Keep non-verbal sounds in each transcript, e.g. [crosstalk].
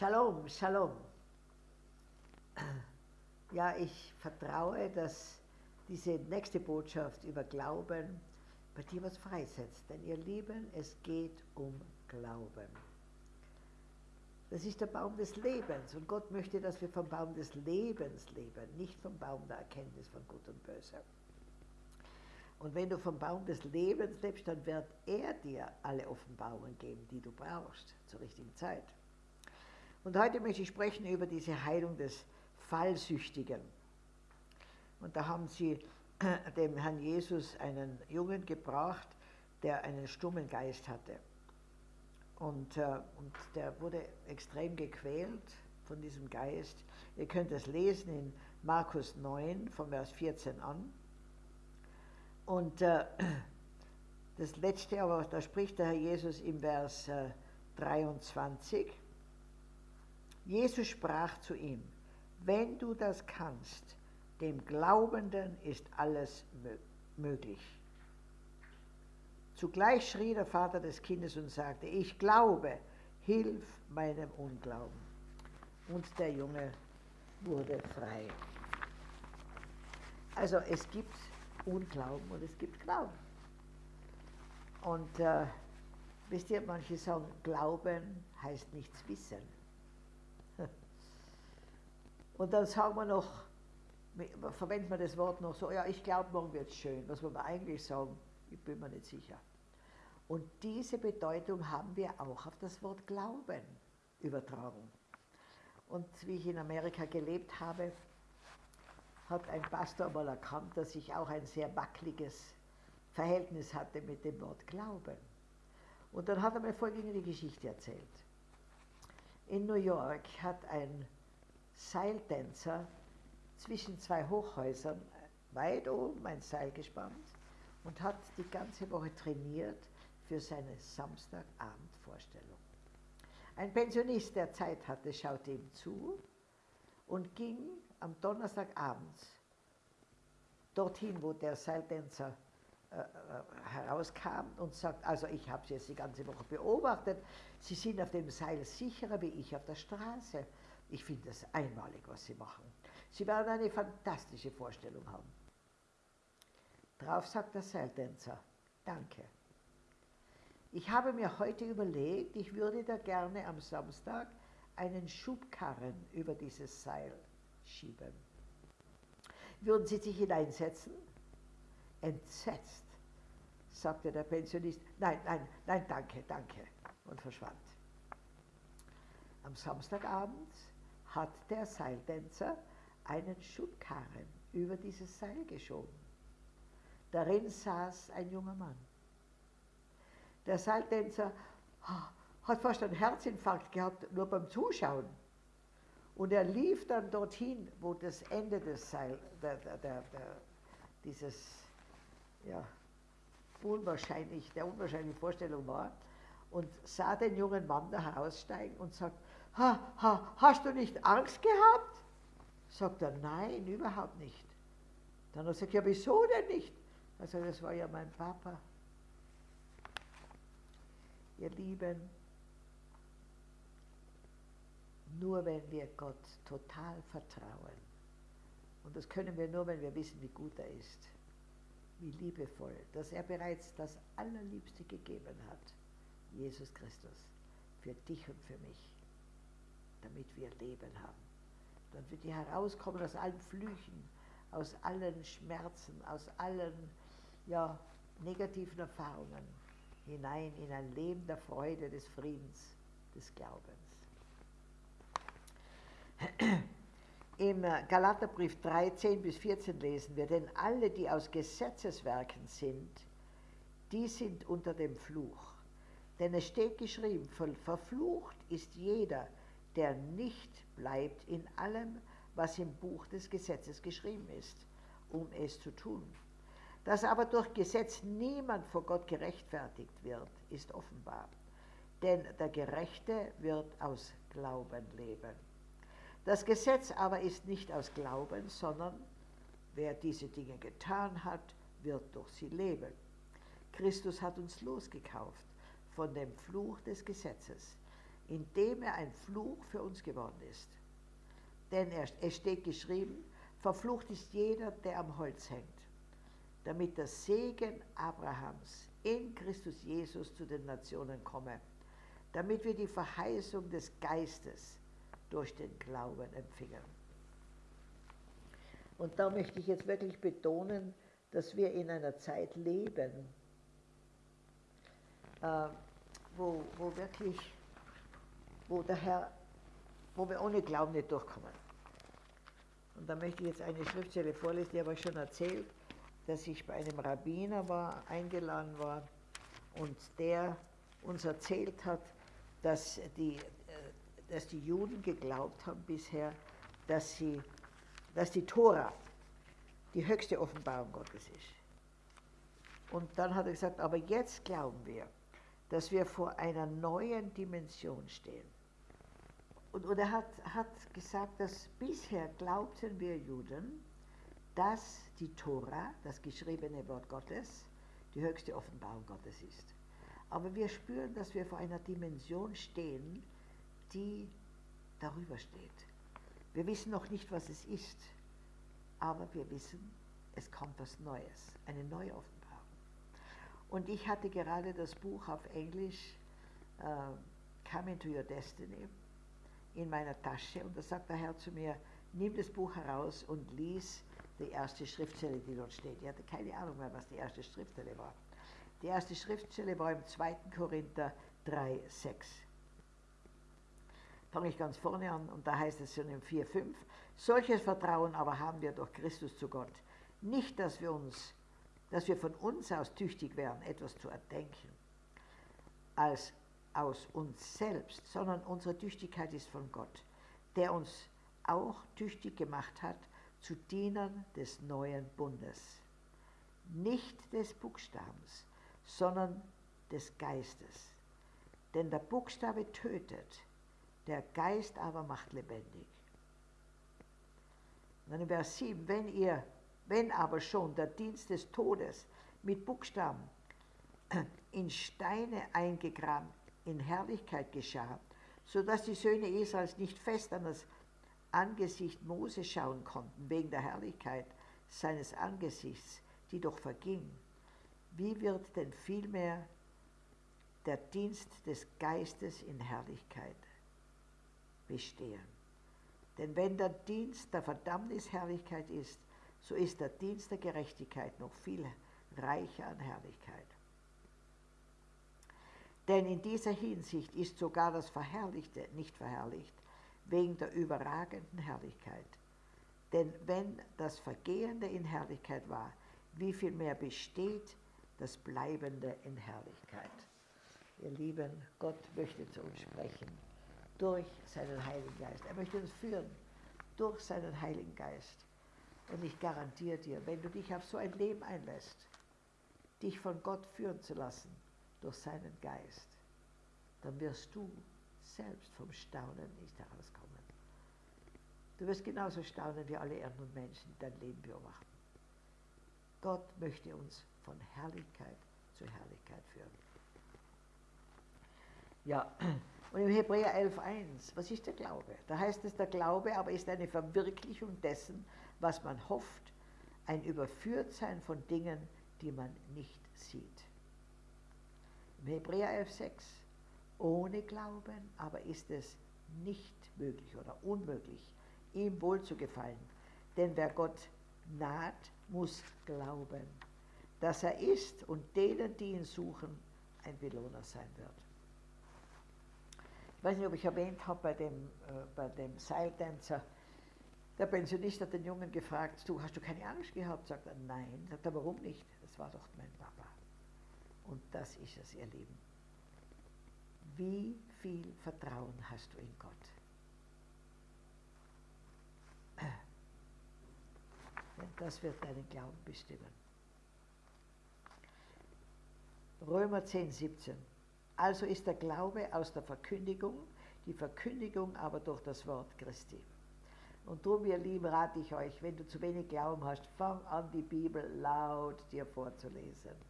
Shalom, Shalom. Ja, ich vertraue, dass diese nächste Botschaft über Glauben bei dir was freisetzt. Denn ihr Lieben, es geht um Glauben. Das ist der Baum des Lebens und Gott möchte, dass wir vom Baum des Lebens leben, nicht vom Baum der Erkenntnis von Gut und Böse. Und wenn du vom Baum des Lebens lebst, dann wird er dir alle Offenbarungen geben, die du brauchst zur richtigen Zeit. Und heute möchte ich sprechen über diese Heilung des Fallsüchtigen. Und da haben sie dem Herrn Jesus einen Jungen gebracht, der einen stummen Geist hatte. Und, äh, und der wurde extrem gequält von diesem Geist. Ihr könnt es lesen in Markus 9, von Vers 14 an. Und äh, das letzte, aber da spricht der Herr Jesus im Vers äh, 23. Jesus sprach zu ihm, wenn du das kannst, dem Glaubenden ist alles möglich. Zugleich schrie der Vater des Kindes und sagte, ich glaube, hilf meinem Unglauben. Und der Junge wurde frei. Also es gibt Unglauben und es gibt Glauben. Und äh, wisst ihr, manche sagen, Glauben heißt nichts wissen. Und dann sagen wir noch, verwendet man das Wort noch so, ja, ich glaube, morgen wird es schön. Was wir eigentlich sagen, ich bin mir nicht sicher. Und diese Bedeutung haben wir auch auf das Wort Glauben übertragen. Und wie ich in Amerika gelebt habe, hat ein Pastor mal erkannt, dass ich auch ein sehr wackeliges Verhältnis hatte mit dem Wort Glauben. Und dann hat er mir folgende Geschichte erzählt. In New York hat ein Seiltänzer zwischen zwei Hochhäusern weit oben ein Seil gespannt und hat die ganze Woche trainiert für seine Samstagabendvorstellung. Ein Pensionist, der Zeit hatte, schaute ihm zu und ging am Donnerstagabend dorthin, wo der Seiltänzer äh, äh, herauskam und sagt, also ich habe Sie jetzt die ganze Woche beobachtet, Sie sind auf dem Seil sicherer wie ich auf der Straße. Ich finde das einmalig, was Sie machen. Sie werden eine fantastische Vorstellung haben. Drauf sagt der Seiltänzer, danke. Ich habe mir heute überlegt, ich würde da gerne am Samstag einen Schubkarren über dieses Seil schieben. Würden Sie sich hineinsetzen? Entsetzt, sagte der Pensionist, nein, nein, nein, danke, danke, und verschwand. Am Samstagabend hat der Seiltänzer einen Schubkarren über dieses Seil geschoben. Darin saß ein junger Mann. Der Seiltänzer hat fast einen Herzinfarkt gehabt, nur beim Zuschauen. Und er lief dann dorthin, wo das Ende des Seil, der, der, der, dieses, ja, unwahrscheinlich, der unwahrscheinlichen Vorstellung war und sah den jungen Mann da heraussteigen und sagt, ha, ha, hast du nicht Angst gehabt? Sagt er, nein, überhaupt nicht. Dann hat er gesagt, ja, wieso denn nicht? Also das war ja mein Papa ihr Lieben, nur wenn wir Gott total vertrauen, und das können wir nur, wenn wir wissen, wie gut er ist, wie liebevoll, dass er bereits das Allerliebste gegeben hat, Jesus Christus, für dich und für mich, damit wir Leben haben. Dann wird die herauskommen aus allen Flüchen, aus allen Schmerzen, aus allen ja, negativen Erfahrungen hinein in ein Leben der Freude, des Friedens, des Glaubens. [clears throat] Im Galaterbrief 13 bis 14 lesen wir, denn alle, die aus Gesetzeswerken sind, die sind unter dem Fluch. Denn es steht geschrieben, verflucht ist jeder, der nicht bleibt in allem, was im Buch des Gesetzes geschrieben ist, um es zu tun. Dass aber durch Gesetz niemand vor Gott gerechtfertigt wird, ist offenbar. Denn der Gerechte wird aus Glauben leben. Das Gesetz aber ist nicht aus Glauben, sondern wer diese Dinge getan hat, wird durch sie leben. Christus hat uns losgekauft von dem Fluch des Gesetzes, indem er ein Fluch für uns geworden ist. Denn es steht geschrieben, verflucht ist jeder, der am Holz hängt, damit der Segen Abrahams in Christus Jesus zu den Nationen komme, damit wir die Verheißung des Geistes durch den Glauben empfingen. Und da möchte ich jetzt wirklich betonen, dass wir in einer Zeit leben, äh, wo, wo wirklich, wo der Herr, wo wir ohne Glauben nicht durchkommen. Und da möchte ich jetzt eine Schriftstelle vorlesen, die habe ich schon erzählt, dass ich bei einem Rabbiner war, eingeladen war und der uns erzählt hat, dass die, äh, dass die Juden geglaubt haben bisher, dass, sie, dass die Tora die höchste Offenbarung Gottes ist. Und dann hat er gesagt, aber jetzt glauben wir, dass wir vor einer neuen Dimension stehen. Und, und er hat, hat gesagt, dass bisher glaubten wir Juden, dass die Tora, das geschriebene Wort Gottes, die höchste Offenbarung Gottes ist. Aber wir spüren, dass wir vor einer Dimension stehen, die darüber steht. Wir wissen noch nicht, was es ist, aber wir wissen, es kommt was Neues, eine neue Offenbarung. Und ich hatte gerade das Buch auf Englisch, uh, Come into Your Destiny, in meiner Tasche und da sagt der Herr zu mir, nimm das Buch heraus und lies die erste Schriftstelle, die dort steht. Ich hatte keine Ahnung mehr, was die erste Schriftstelle war. Die erste Schriftstelle war im 2. Korinther 3, 6. Fange ich ganz vorne an und da heißt es schon im 4, 5. Solches Vertrauen aber haben wir durch Christus zu Gott. Nicht, dass wir uns dass wir von uns aus tüchtig wären, etwas zu erdenken, als aus uns selbst, sondern unsere Tüchtigkeit ist von Gott, der uns auch tüchtig gemacht hat zu Dienern des neuen Bundes. Nicht des Buchstabens, sondern des Geistes. Denn der Buchstabe tötet, der Geist aber macht lebendig. Und dann in Vers 7, wenn ihr wenn aber schon der Dienst des Todes mit Buchstaben in Steine eingegraben in Herrlichkeit geschah, so dass die Söhne Israels nicht fest an das Angesicht Mose schauen konnten, wegen der Herrlichkeit seines Angesichts, die doch verging, wie wird denn vielmehr der Dienst des Geistes in Herrlichkeit bestehen? Denn wenn der Dienst der Verdammnis Herrlichkeit ist, so ist der Dienst der Gerechtigkeit noch viel reicher an Herrlichkeit. Denn in dieser Hinsicht ist sogar das Verherrlichte nicht verherrlicht, wegen der überragenden Herrlichkeit. Denn wenn das Vergehende in Herrlichkeit war, wie viel mehr besteht das Bleibende in Herrlichkeit. Ihr Lieben, Gott möchte zu uns sprechen durch seinen Heiligen Geist. Er möchte uns führen durch seinen Heiligen Geist. Und ich garantiere dir, wenn du dich auf so ein Leben einlässt, dich von Gott führen zu lassen durch seinen Geist, dann wirst du selbst vom Staunen nicht herauskommen. Du wirst genauso staunen wie alle anderen Menschen, die dein Leben beobachten. Gott möchte uns von Herrlichkeit zu Herrlichkeit führen. Ja, und im Hebräer 11.1, was ist der Glaube? Da heißt es, der Glaube aber ist eine Verwirklichung dessen, was man hofft, ein Überführtsein von Dingen, die man nicht sieht. Hebräer 11,6 ohne Glauben aber ist es nicht möglich oder unmöglich, ihm wohl zu gefallen. Denn wer Gott naht, muss glauben, dass er ist und denen, die ihn suchen, ein Belohner sein wird. Ich weiß nicht, ob ich erwähnt habe bei dem, äh, bei dem Seiltänzer, der Pensionist hat den Jungen gefragt, du, hast du keine Angst gehabt? Sagt er, nein. Sagt er, warum nicht? Das war doch mein Papa. Und das ist es, ihr Lieben. Wie viel Vertrauen hast du in Gott? Denn das wird deinen Glauben bestimmen. Römer 10, 17. Also ist der Glaube aus der Verkündigung, die Verkündigung aber durch das Wort Christi. Und darum, ihr Lieben, rate ich euch, wenn du zu wenig Glauben hast, fang an, die Bibel laut dir vorzulesen.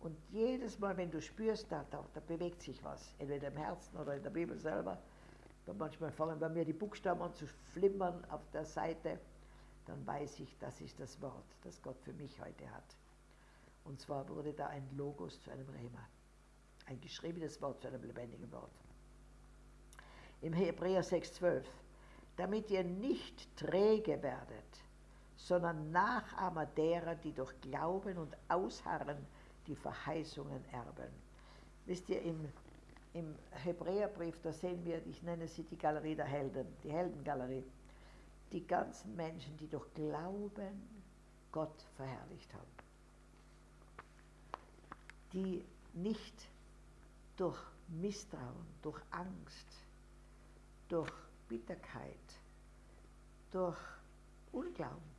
Und jedes Mal, wenn du spürst, da, da, da bewegt sich was, entweder im Herzen oder in der Bibel selber, manchmal fangen bei mir die Buchstaben an zu flimmern auf der Seite, dann weiß ich, das ist das Wort, das Gott für mich heute hat. Und zwar wurde da ein Logos zu einem Rema, ein geschriebenes Wort zu einem lebendigen Wort. Im Hebräer 6,12, damit ihr nicht träge werdet, sondern Nachahmer derer, die durch Glauben und Ausharren die Verheißungen erben. Wisst ihr, im, im Hebräerbrief, da sehen wir, ich nenne sie die Galerie der Helden, die Heldengalerie, die ganzen Menschen, die durch Glauben Gott verherrlicht haben. Die nicht durch Misstrauen, durch Angst, durch Bitterkeit, durch Unglauben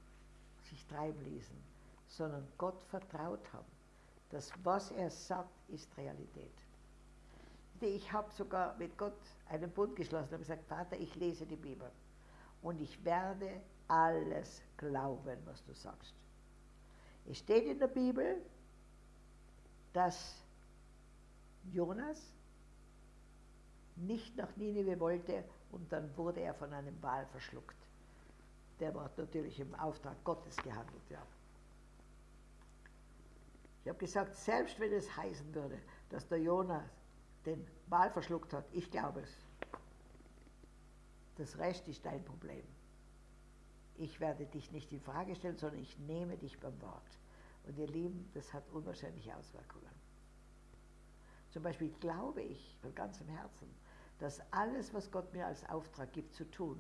sich treiben ließen, sondern Gott vertraut haben. Das, was er sagt, ist Realität. Ich habe sogar mit Gott einen Bund geschlossen und gesagt, Vater, ich lese die Bibel und ich werde alles glauben, was du sagst. Es steht in der Bibel, dass Jonas nicht nach Ninive wollte und dann wurde er von einem Wal verschluckt. Der war natürlich im Auftrag Gottes gehandelt, ja. Ich habe gesagt, selbst wenn es heißen würde, dass der Jonas den Wal verschluckt hat, ich glaube es. Das Rest ist dein Problem. Ich werde dich nicht in Frage stellen, sondern ich nehme dich beim Wort. Und ihr Lieben, das hat unwahrscheinliche Auswirkungen. Zum Beispiel glaube ich von ganzem Herzen, dass alles, was Gott mir als Auftrag gibt zu tun,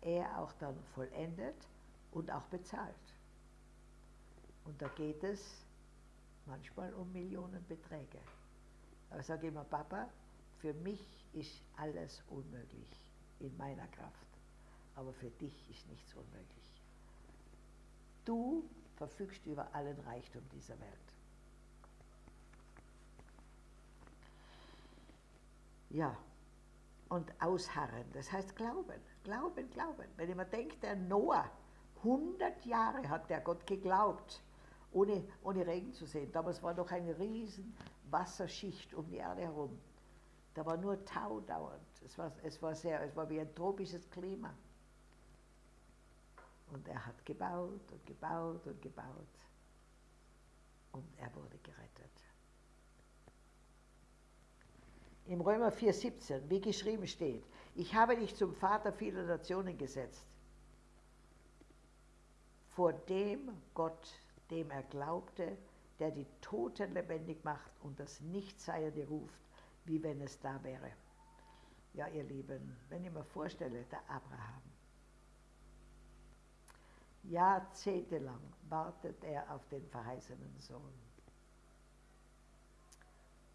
er auch dann vollendet und auch bezahlt. Und da geht es manchmal um Millionenbeträge. Aber ich sage immer, Papa, für mich ist alles unmöglich in meiner Kraft, aber für dich ist nichts unmöglich. Du verfügst über allen Reichtum dieser Welt. Ja, und ausharren, das heißt glauben, glauben, glauben. Wenn ich mir denke, der Noah, 100 Jahre hat der Gott geglaubt, ohne, ohne Regen zu sehen. Damals war noch eine riesen Wasserschicht um die Erde herum. Da war nur Tau dauernd. Es war, es war, sehr, es war wie ein tropisches Klima. Und er hat gebaut und gebaut und gebaut. Und er wurde gerettet. Im Römer 4,17, wie geschrieben steht, ich habe dich zum Vater vieler Nationen gesetzt, vor dem Gott, dem er glaubte, der die Toten lebendig macht und das Nichtseiende ruft, wie wenn es da wäre. Ja, ihr Lieben, wenn ich mir vorstelle, der Abraham, jahrzehntelang wartet er auf den verheißenen Sohn.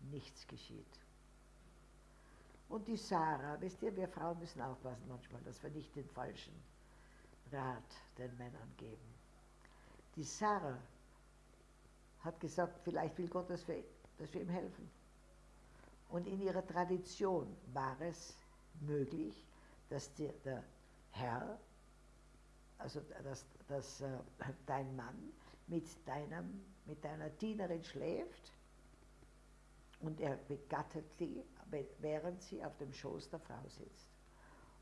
Nichts geschieht. Und die Sarah, wisst ihr, wir Frauen müssen aufpassen manchmal, dass wir nicht den falschen Rat den Männern geben. Die Sarah hat gesagt, vielleicht will Gott, dass wir, dass wir ihm helfen. Und in ihrer Tradition war es möglich, dass der, der Herr, also dass, dass äh, dein Mann mit, deinem, mit deiner Dienerin schläft und er begattet sie während sie auf dem Schoß der Frau sitzt.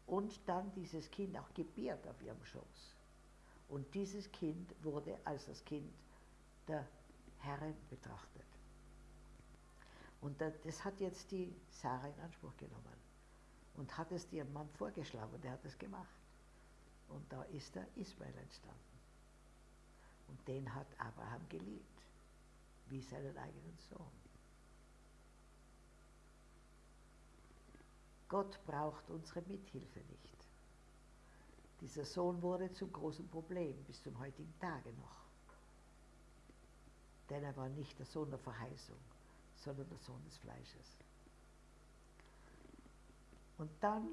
Und dann dieses Kind auch gebiert auf ihrem Schoß. Und dieses Kind wurde als das Kind der Herrin betrachtet. Und das hat jetzt die Sarah in Anspruch genommen und hat es ihrem Mann vorgeschlagen und er hat es gemacht. Und da ist der Ismael entstanden. Und den hat Abraham geliebt, wie seinen eigenen Sohn. Gott braucht unsere Mithilfe nicht. Dieser Sohn wurde zum großen Problem bis zum heutigen Tage noch. Denn er war nicht der Sohn der Verheißung, sondern der Sohn des Fleisches. Und dann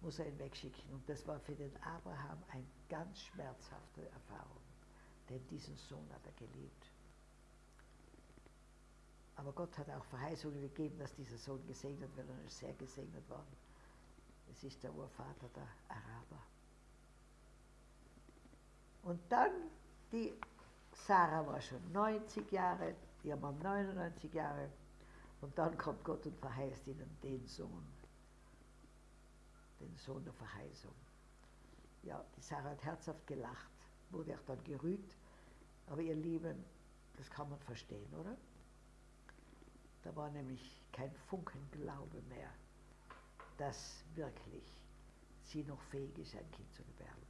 muss er ihn wegschicken. Und das war für den Abraham eine ganz schmerzhafte Erfahrung. Denn diesen Sohn hat er geliebt. Aber Gott hat auch Verheißungen gegeben, dass dieser Sohn gesegnet wird und er ist sehr gesegnet worden. Es ist der Urvater der Araber. Und dann die Sarah war schon 90 Jahre, ihr Mann 99 Jahre. Und dann kommt Gott und verheißt ihnen den Sohn. Den Sohn der Verheißung. Ja, die Sarah hat herzhaft gelacht, wurde auch dann gerügt. Aber ihr Lieben, das kann man verstehen, oder? Da war nämlich kein Funken Glaube mehr, dass wirklich sie noch fähig ist, ein Kind zu gebären.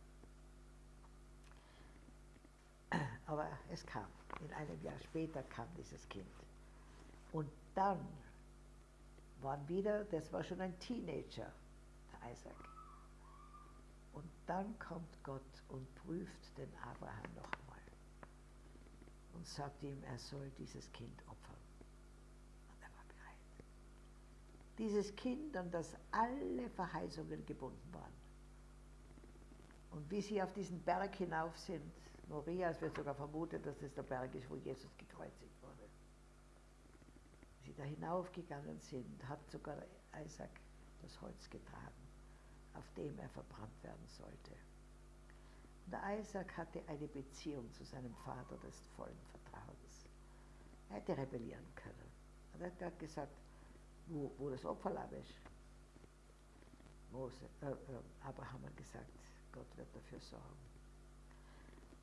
Aber es kam. In einem Jahr später kam dieses Kind. Und dann waren wieder, das war schon ein Teenager, der Isaac. Und dann kommt Gott und prüft den Abraham noch einmal und sagt ihm, er soll dieses Kind opfern. Und er war bereit. Dieses Kind, an das alle Verheißungen gebunden waren. Und wie sie auf diesen Berg hinauf sind, Moria, es wird sogar vermutet, dass es der Berg ist, wo Jesus gekreuzigt wurde. Sie da hinaufgegangen sind, hat sogar Isaac das Holz getragen, auf dem er verbrannt werden sollte. Und Isaac hatte eine Beziehung zu seinem Vater des vollen Vertrauens. Er hätte rebellieren können. Und er hat gesagt, wo, wo das Opferlamm ist. Mose, äh, äh, Abraham hat gesagt, Gott wird dafür sorgen.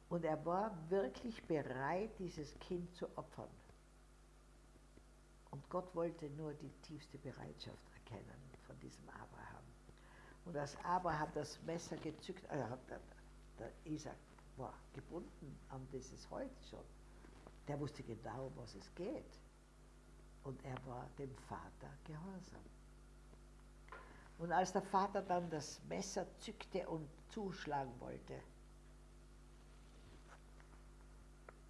Und er war wirklich bereit, dieses Kind zu opfern. Und Gott wollte nur die tiefste Bereitschaft erkennen von diesem Abraham. Und als Abraham das Messer gezückt, äh, der, der Isaac war gebunden an dieses Holz schon, der wusste genau, was es geht. Und er war dem Vater gehorsam. Und als der Vater dann das Messer zückte und zuschlagen wollte,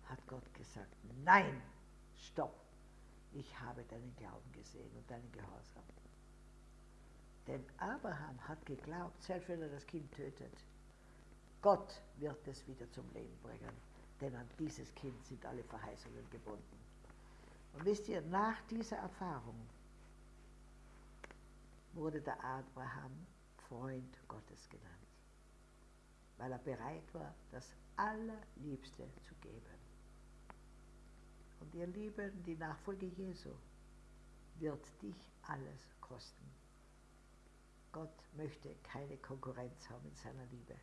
hat Gott gesagt, nein, stopp, ich habe deinen Glauben gesehen und deinen Gehorsam. Denn Abraham hat geglaubt, selbst wenn er das Kind tötet, Gott wird es wieder zum Leben bringen, denn an dieses Kind sind alle Verheißungen gebunden. Und wisst ihr, nach dieser Erfahrung wurde der Abraham Freund Gottes genannt, weil er bereit war, das Allerliebste zu geben. Und ihr Lieben, die Nachfolge Jesu wird dich alles kosten. Gott möchte keine Konkurrenz haben in seiner Liebe,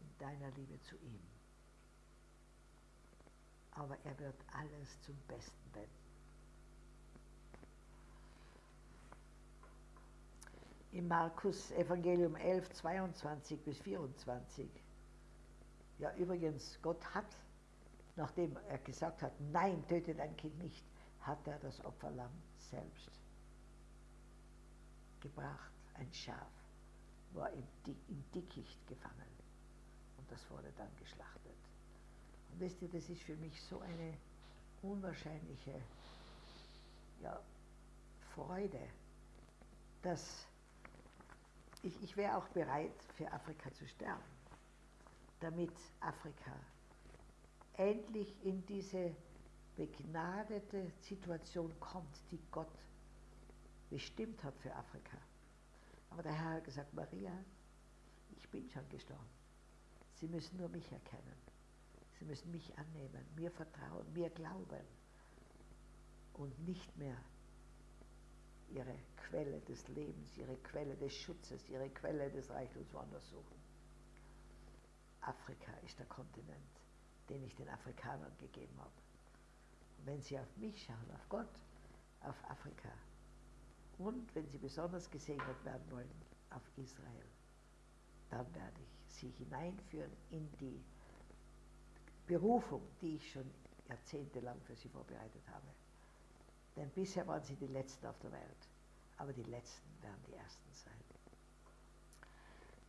in deiner Liebe zu ihm. Aber er wird alles zum Besten wenden. Im Markus Evangelium 11, 22 bis 24. Ja, übrigens, Gott hat nachdem er gesagt hat, nein, töte dein Kind nicht, hat er das Opferlamm selbst gebracht, ein Schaf, war im, Dickicht gefangen und das wurde dann geschlachtet. Und wisst ihr, das ist für mich so eine unwahrscheinliche ja, Freude, dass ich, ich wäre auch bereit, für Afrika zu sterben, damit Afrika endlich in diese begnadete Situation kommt, die Gott bestimmt hat für Afrika. Aber der Herr hat gesagt, Maria, ich bin schon gestorben. Sie müssen nur mich erkennen. Sie müssen mich annehmen, mir vertrauen, mir glauben und nicht mehr ihre Quelle des Lebens, ihre Quelle des Schutzes, ihre Quelle des Reichtums woanders suchen. Afrika ist der Kontinent, den ich den Afrikanern gegeben habe. Und wenn sie auf mich schauen, auf Gott, auf Afrika und wenn sie besonders gesegnet werden wollen, auf Israel, dann werde ich sie hineinführen in die Berufung, die ich schon jahrzehntelang für sie vorbereitet habe. Denn bisher waren sie die Letzten auf der Welt, aber die Letzten werden die Ersten sein.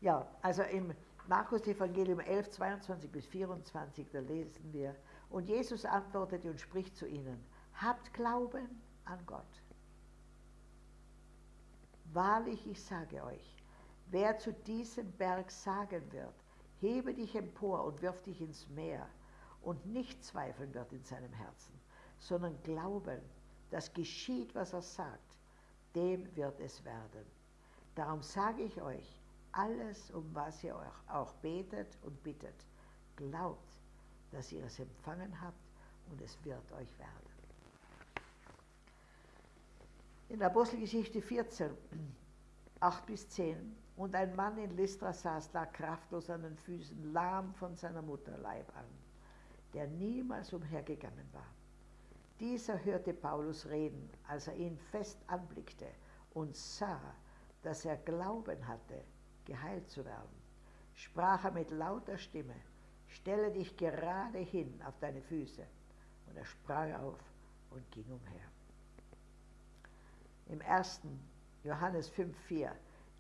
Ja, also im Markus Evangelium 11, 22 bis 24, da lesen wir, und Jesus antwortete und spricht zu ihnen, habt Glauben an Gott. Wahrlich, ich sage euch, wer zu diesem Berg sagen wird, hebe dich empor und wirf dich ins Meer, und nicht zweifeln wird in seinem Herzen, sondern glauben, dass geschieht, was er sagt, dem wird es werden. Darum sage ich euch, alles, um was ihr euch auch betet und bittet, glaubt, dass ihr es empfangen habt und es wird euch werden. In der Apostelgeschichte 14, 8 bis 10, und ein Mann in Lystra saß da kraftlos an den Füßen, lahm von seiner Mutter Leib an, der niemals umhergegangen war. Dieser hörte Paulus reden, als er ihn fest anblickte und sah, dass er Glauben hatte, geheilt zu werden. Sprach er mit lauter Stimme, stelle dich gerade hin auf deine Füße. Und er sprang auf und ging umher. Im 1. Johannes 5,4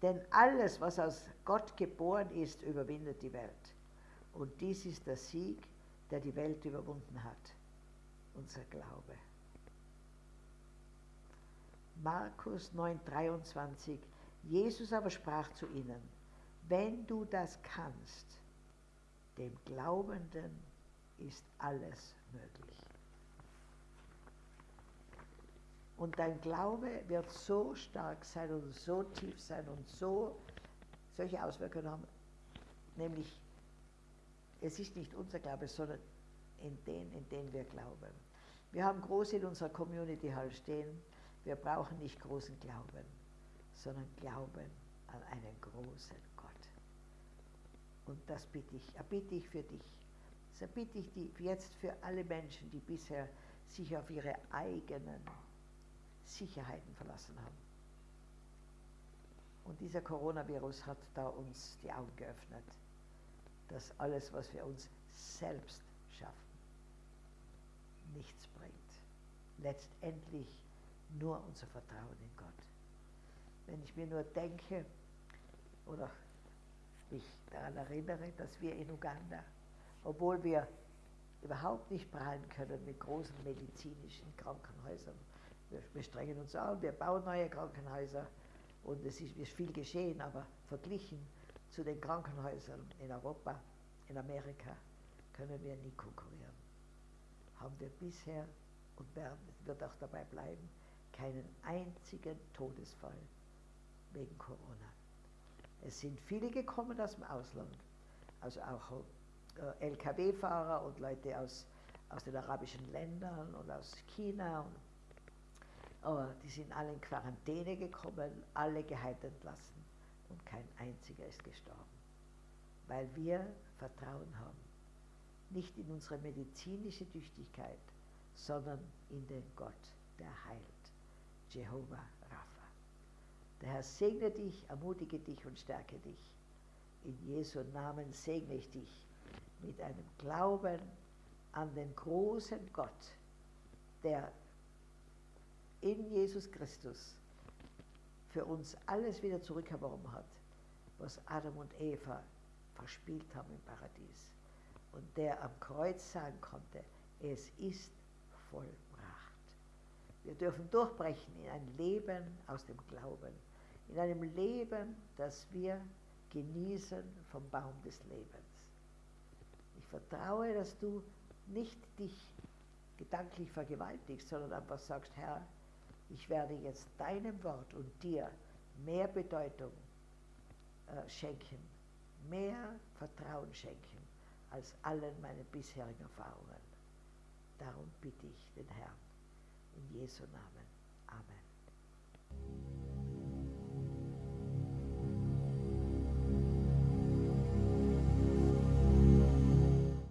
Denn alles, was aus Gott geboren ist, überwindet die Welt. Und dies ist der Sieg, der die Welt überwunden hat. Unser Glaube. Markus 9,23 Jesus aber sprach zu ihnen, wenn du das kannst, dem Glaubenden ist alles möglich. Und dein Glaube wird so stark sein und so tief sein und so solche Auswirkungen haben, nämlich es ist nicht unser Glaube, sondern in den, in den wir glauben. Wir haben große in unserer Community Hall stehen. Wir brauchen nicht großen Glauben, sondern Glauben an einen großen Gott. Und das bitte ich, erbitte ich für dich. Das erbitte ich die, jetzt für alle Menschen, die bisher sich auf ihre eigenen Sicherheiten verlassen haben. Und dieser Coronavirus hat da uns die Augen geöffnet, dass alles, was wir uns selbst schaffen, nichts bringt. Letztendlich nur unser Vertrauen in Gott. Wenn ich mir nur denke oder mich daran erinnere, dass wir in Uganda, obwohl wir überhaupt nicht prahlen können mit großen medizinischen Krankenhäusern, wir, strengen uns an, wir bauen neue Krankenhäuser und es ist, ist viel geschehen, aber verglichen zu den Krankenhäusern in Europa, in Amerika, können wir nie konkurrieren. Haben wir bisher und werden, wird auch dabei bleiben, keinen einzigen Todesfall wegen Corona. Es sind viele gekommen aus dem Ausland, also auch äh, Lkw-Fahrer und Leute aus, aus den arabischen Ländern und aus China. Und, aber die sind alle in Quarantäne gekommen, alle geheilt entlassen und kein einziger ist gestorben. Weil wir Vertrauen haben. Nicht in unsere medizinische Tüchtigkeit, sondern in den Gott, der heilt. Jehova Rapha. Der Herr segne dich, ermutige dich und stärke dich. In Jesu Namen segne ich dich mit einem Glauben an den großen Gott, der in Jesus Christus für uns alles wieder zurückerworben hat, was Adam und Eva verspielt haben im Paradies. Und der am Kreuz sagen konnte, es ist vollbracht. Wir dürfen durchbrechen in ein Leben aus dem Glauben, in einem Leben, das wir genießen vom Baum des Lebens. Ich vertraue, dass du nicht dich gedanklich vergewaltigst, sondern einfach sagst, Herr, ich werde jetzt deinem Wort und dir mehr Bedeutung äh, schenken, mehr Vertrauen schenken als allen meinen bisherigen Erfahrungen. Darum bitte ich den Herrn in Jesu Namen. Amen.